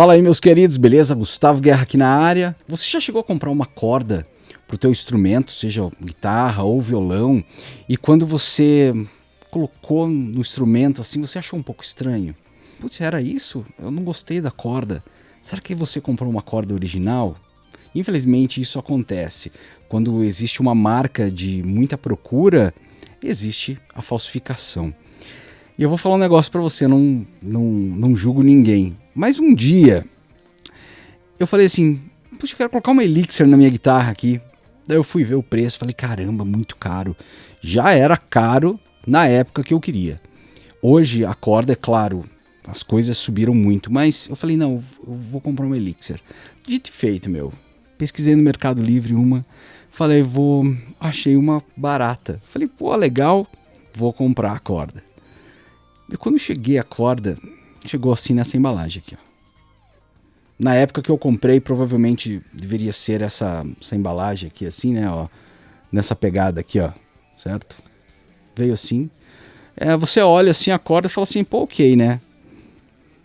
Fala aí, meus queridos, beleza? Gustavo Guerra aqui na área. Você já chegou a comprar uma corda para o teu instrumento, seja guitarra ou violão, e quando você colocou no instrumento assim, você achou um pouco estranho? Putz, era isso? Eu não gostei da corda. Será que você comprou uma corda original? Infelizmente, isso acontece. Quando existe uma marca de muita procura, existe a falsificação. E eu vou falar um negócio para você, não, não, não julgo ninguém. Mas um dia, eu falei assim, puxa, eu quero colocar uma Elixir na minha guitarra aqui. Daí eu fui ver o preço, falei, caramba, muito caro. Já era caro na época que eu queria. Hoje a corda, é claro, as coisas subiram muito, mas eu falei, não, eu vou comprar uma Elixir. Dito e feito, meu. Pesquisei no Mercado Livre uma, falei, vou, achei uma barata. Falei, pô, legal, vou comprar a corda. E quando cheguei a corda, chegou assim nessa embalagem aqui, ó. Na época que eu comprei, provavelmente deveria ser essa, essa embalagem aqui, assim, né, ó. Nessa pegada aqui, ó, certo? Veio assim. É, você olha assim a corda e fala assim, pô, ok, né?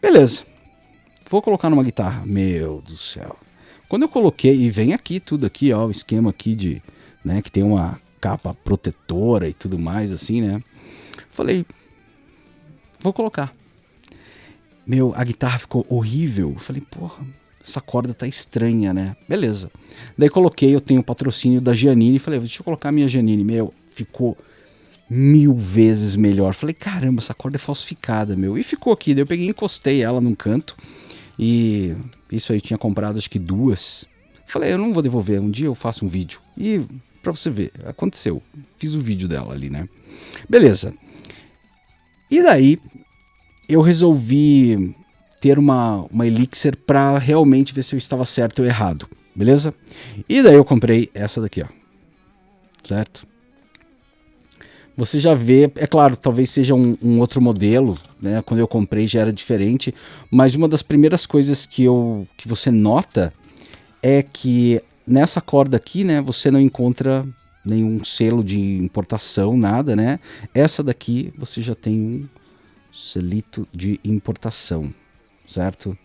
Beleza. Vou colocar numa guitarra. Meu do céu. Quando eu coloquei, e vem aqui tudo aqui, ó, o esquema aqui de, né, que tem uma capa protetora e tudo mais, assim, né? Falei, vou colocar. Meu, a guitarra ficou horrível. falei, porra, essa corda tá estranha, né? Beleza. Daí coloquei, eu tenho o patrocínio da Giannini. Falei, deixa eu colocar a minha Giannini. Meu, ficou mil vezes melhor. Falei, caramba, essa corda é falsificada, meu. E ficou aqui. Daí eu peguei encostei ela num canto. E isso aí tinha comprado acho que duas. Falei, eu não vou devolver. Um dia eu faço um vídeo. E pra você ver, aconteceu. Fiz o vídeo dela ali, né? Beleza. E daí eu resolvi ter uma, uma elixir para realmente ver se eu estava certo ou errado, beleza? E daí eu comprei essa daqui, ó. Certo? Você já vê, é claro, talvez seja um, um, outro modelo, né? Quando eu comprei já era diferente, mas uma das primeiras coisas que, eu, que você nota é que nessa corda aqui, né, você não encontra nenhum selo de importação, nada, né? Essa daqui você já tem um selito de importação, certo?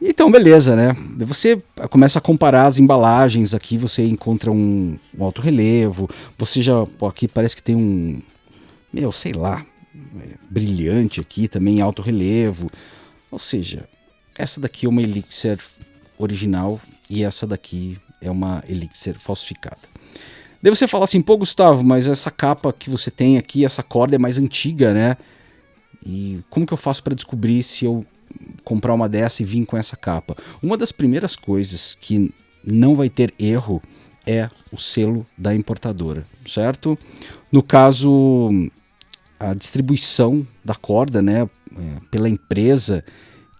Então, beleza, né? Você começa a comparar as embalagens aqui, você encontra um, um alto relevo, você já, pô, aqui parece que tem um, meu, sei lá, é, brilhante aqui também, alto relevo. Ou seja, essa daqui é uma elixir original e essa daqui é uma elixir falsificada. Daí você fala assim, pô Gustavo, mas essa capa que você tem aqui, essa corda é mais antiga, né? E como que eu faço para descobrir se eu comprar uma dessa e vir com essa capa? Uma das primeiras coisas que não vai ter erro é o selo da importadora, certo? No caso, a distribuição da corda, né, é, pela empresa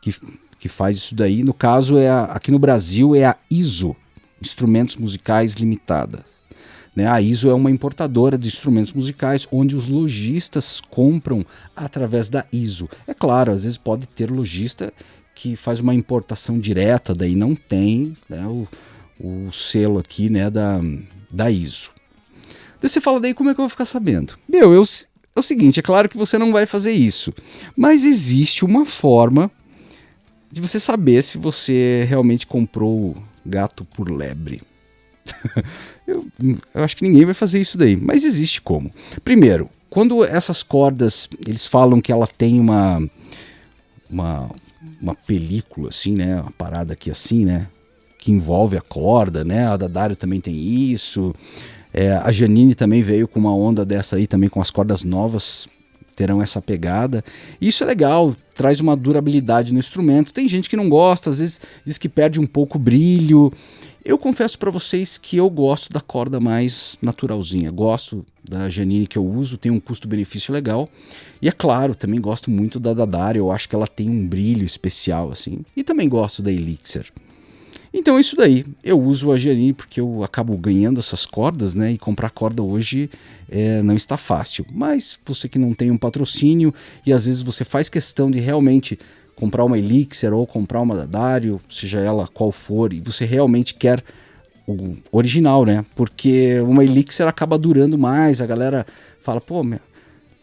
que, que faz isso daí, no caso é a, aqui no Brasil é a ISO, Instrumentos Musicais Limitada. Né? A ISO é uma importadora de instrumentos musicais onde os lojistas compram através da ISO. É claro, às vezes pode ter lojista que faz uma importação direta, daí não tem né, o, o selo aqui né, da, da ISO. Daí você fala, daí como é que eu vou ficar sabendo? Meu, eu, é o seguinte, é claro que você não vai fazer isso, mas existe uma forma de você saber se você realmente comprou gato por lebre. eu, eu acho que ninguém vai fazer isso daí, mas existe como. Primeiro, quando essas cordas, eles falam que ela tem uma, uma, uma película assim, né, uma parada aqui assim, né, que envolve a corda, né, a Dadário também tem isso, é, a Janine também veio com uma onda dessa aí, também com as cordas novas, terão essa pegada. Isso é legal, traz uma durabilidade no instrumento. Tem gente que não gosta, às vezes diz que perde um pouco o brilho. Eu confesso para vocês que eu gosto da corda mais naturalzinha. Gosto da Janine que eu uso, tem um custo-benefício legal. E é claro, também gosto muito da Dadari, eu acho que ela tem um brilho especial assim. E também gosto da Elixir. Então é isso daí, eu uso a Janine porque eu acabo ganhando essas cordas, né? E comprar corda hoje é, não está fácil. Mas você que não tem um patrocínio e às vezes você faz questão de realmente comprar uma Elixir ou comprar uma Dario, seja ela qual for, e você realmente quer o original, né? Porque uma Elixir acaba durando mais, a galera fala, pô, meu,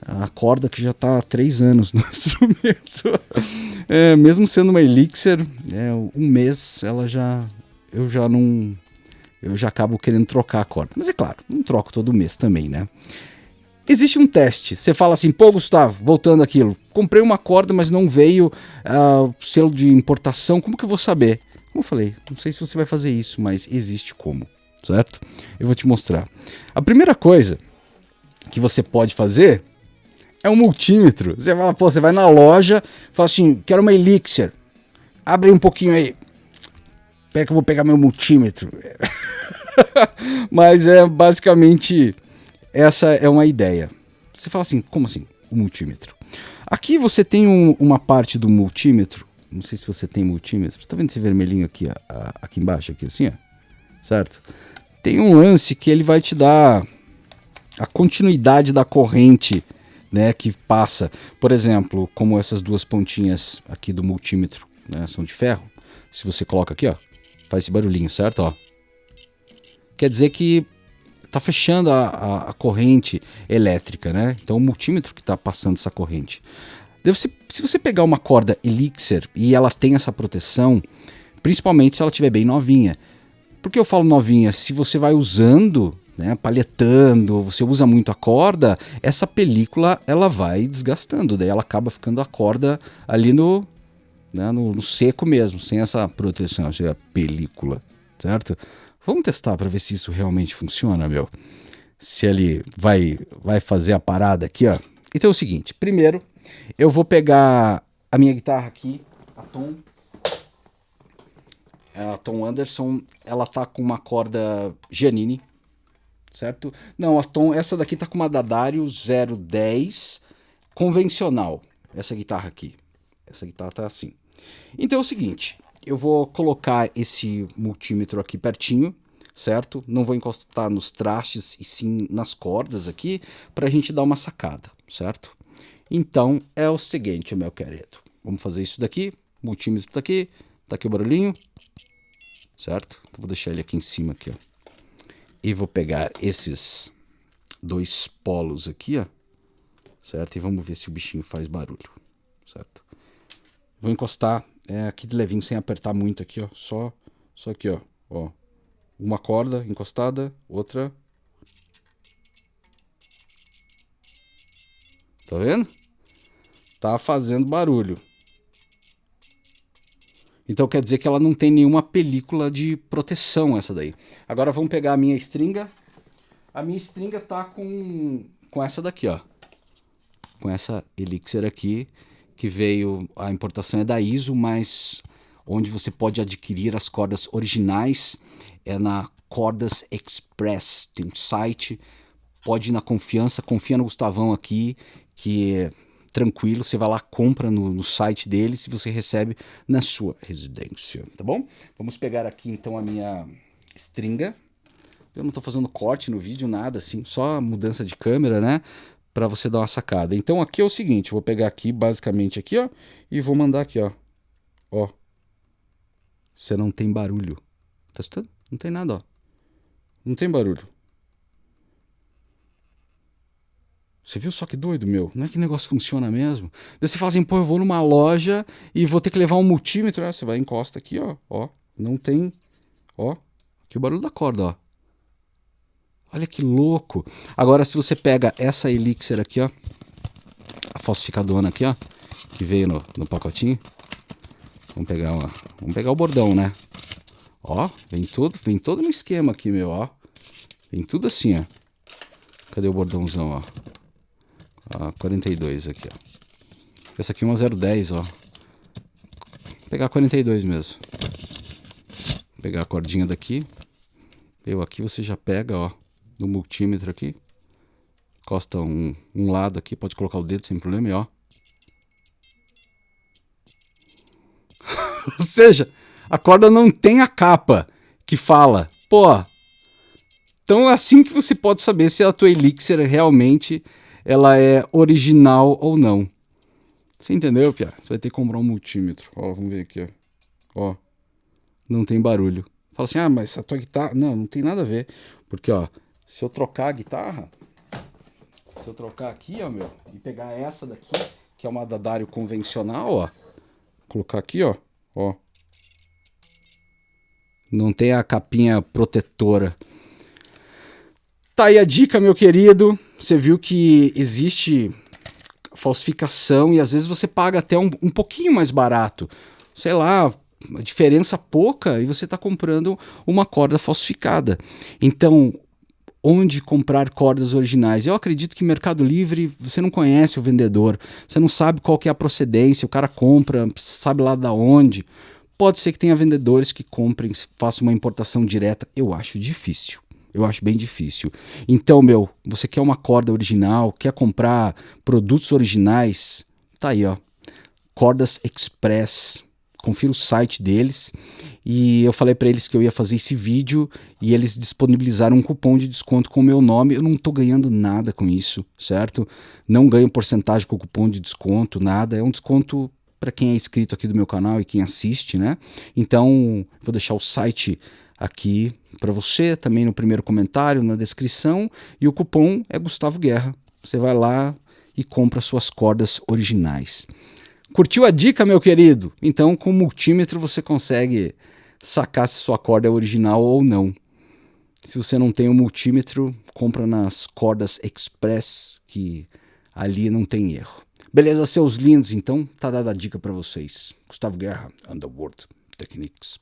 a corda que já está há três anos no instrumento. É, mesmo sendo uma Elixir, é, um mês ela já. Eu já não. Eu já acabo querendo trocar a corda. Mas é claro, não troco todo mês também, né? Existe um teste. Você fala assim, pô, Gustavo, voltando aquilo, comprei uma corda, mas não veio uh, selo de importação. Como que eu vou saber? Como eu falei, não sei se você vai fazer isso, mas existe como, certo? Eu vou te mostrar. A primeira coisa que você pode fazer é um multímetro. Você fala, pô, você vai na loja, fala assim, quero uma Elixir. Abre um pouquinho aí. Pera que eu vou pegar meu multímetro. Mas é basicamente essa é uma ideia. Você fala assim, como assim? O multímetro. Aqui você tem um, uma parte do multímetro. Não sei se você tem multímetro. Tá vendo esse vermelhinho aqui, aqui embaixo, aqui assim, ó? Certo? Tem um lance que ele vai te dar a continuidade da corrente né, que passa, por exemplo, como essas duas pontinhas aqui do multímetro, né, são de ferro. Se você coloca aqui, ó, faz esse barulhinho, certo? Ó. Quer dizer que está fechando a, a, a, corrente elétrica, né? Então o multímetro que está passando essa corrente. Deve ser, se você pegar uma corda Elixir e ela tem essa proteção, principalmente se ela estiver bem novinha. Por que eu falo novinha? Se você vai usando né, palhetando, você usa muito a corda, essa película ela vai desgastando, daí ela acaba ficando a corda ali no, né, no, no, seco mesmo, sem essa proteção, seja a película, certo? Vamos testar para ver se isso realmente funciona, meu. Se ele vai, vai fazer a parada aqui, ó. Então é o seguinte, primeiro eu vou pegar a minha guitarra aqui, a Tom, a Tom Anderson, ela tá com uma corda Giannini, certo? Não, a Tom, essa daqui tá com uma Dadario 010 convencional, essa guitarra aqui. Essa guitarra tá assim. Então é o seguinte, eu vou colocar esse multímetro aqui pertinho, certo? Não vou encostar nos trastes e sim nas cordas aqui, para a gente dar uma sacada, certo? Então é o seguinte, meu querido. Vamos fazer isso daqui, multímetro tá aqui, tá aqui o barulhinho, certo? Então, vou deixar ele aqui em cima aqui, ó. E vou pegar esses dois polos aqui, ó. Certo? E vamos ver se o bichinho faz barulho. Certo? Vou encostar é, aqui de levinho, sem apertar muito aqui, ó. Só, só aqui, ó. ó. Uma corda encostada, outra. Tá vendo? Tá fazendo barulho. Então quer dizer que ela não tem nenhuma película de proteção essa daí. Agora vamos pegar a minha stringa. A minha stringa tá com, com essa daqui, ó. Com essa Elixir aqui, que veio, a importação é da ISO, mas onde você pode adquirir as cordas originais é na Cordas Express. Tem um site, pode ir na confiança, confia no Gustavão aqui, que tranquilo, você vai lá, compra no, no site deles e você recebe na sua residência, tá bom? Vamos pegar aqui então a minha stringa. Eu não estou fazendo corte no vídeo, nada assim, só mudança de câmera, né? Para você dar uma sacada. Então aqui é o seguinte, vou pegar aqui, basicamente aqui, ó, e vou mandar aqui, ó. Ó. Você não tem barulho. Tá escutando? Não tem nada, ó. Não tem barulho. Você viu só que doido, meu? Não é que negócio funciona mesmo? Daí você fala assim, pô, eu vou numa loja e vou ter que levar um multímetro. Ah, você vai encosta aqui, ó, ó. Não tem, ó. Aqui o barulho da corda, ó. Olha que louco. Agora, se você pega essa Elixir aqui, ó. A falsificadona aqui, ó. Que veio no, no pacotinho. Vamos pegar uma, vamos pegar o bordão, né? Ó, vem tudo, vem todo no esquema aqui, meu, ó. Vem tudo assim, ó. Cadê o bordãozão, ó? a 42 aqui, ó. Essa aqui é uma 010, ó. Vou pegar a 42 mesmo. Vou pegar a cordinha daqui. Eu aqui você já pega, ó, no multímetro aqui. Costa um, um lado aqui, pode colocar o dedo sem problema e ó. Ou seja, a corda não tem a capa que fala, pô. Então é assim que você pode saber se a tua elixir realmente ela é original ou não. Você entendeu, Pia? Você vai ter que comprar um multímetro. Ó, vamos ver aqui, ó. Ó, não tem barulho. Fala assim, ah, mas a tua guitarra... Não, não tem nada a ver. Porque, ó, se eu trocar a guitarra... Se eu trocar aqui, ó, meu, e pegar essa daqui, que é uma da Dario convencional, ó. Colocar aqui, ó, ó. Não tem a capinha protetora. Tá aí a dica, meu querido. Você viu que existe falsificação e às vezes você paga até um, um pouquinho mais barato. Sei lá, diferença pouca e você está comprando uma corda falsificada. Então, onde comprar cordas originais? Eu acredito que Mercado Livre você não conhece o vendedor, você não sabe qual que é a procedência, o cara compra, sabe lá da onde. Pode ser que tenha vendedores que comprem, façam uma importação direta. Eu acho difícil. Eu acho bem difícil. Então, meu, você quer uma corda original, quer comprar produtos originais? Tá aí, ó. Cordas Express confira o site deles e eu falei para eles que eu ia fazer esse vídeo e eles disponibilizaram um cupom de desconto com o meu nome. Eu não estou ganhando nada com isso, certo? Não ganho porcentagem com o cupom de desconto, nada. É um desconto para quem é inscrito aqui do meu canal e quem assiste, né? Então, vou deixar o site aqui para você, também no primeiro comentário, na descrição, e o cupom é Gustavo Guerra. Você vai lá e compra suas cordas originais. Curtiu a dica, meu querido? Então, com o multímetro você consegue sacar se sua corda é original ou não. Se você não tem o multímetro, compra nas cordas Express, que ali não tem erro. Beleza, seus lindos? Então, tá dada a dica para vocês. Gustavo Guerra, Underworld Techniques.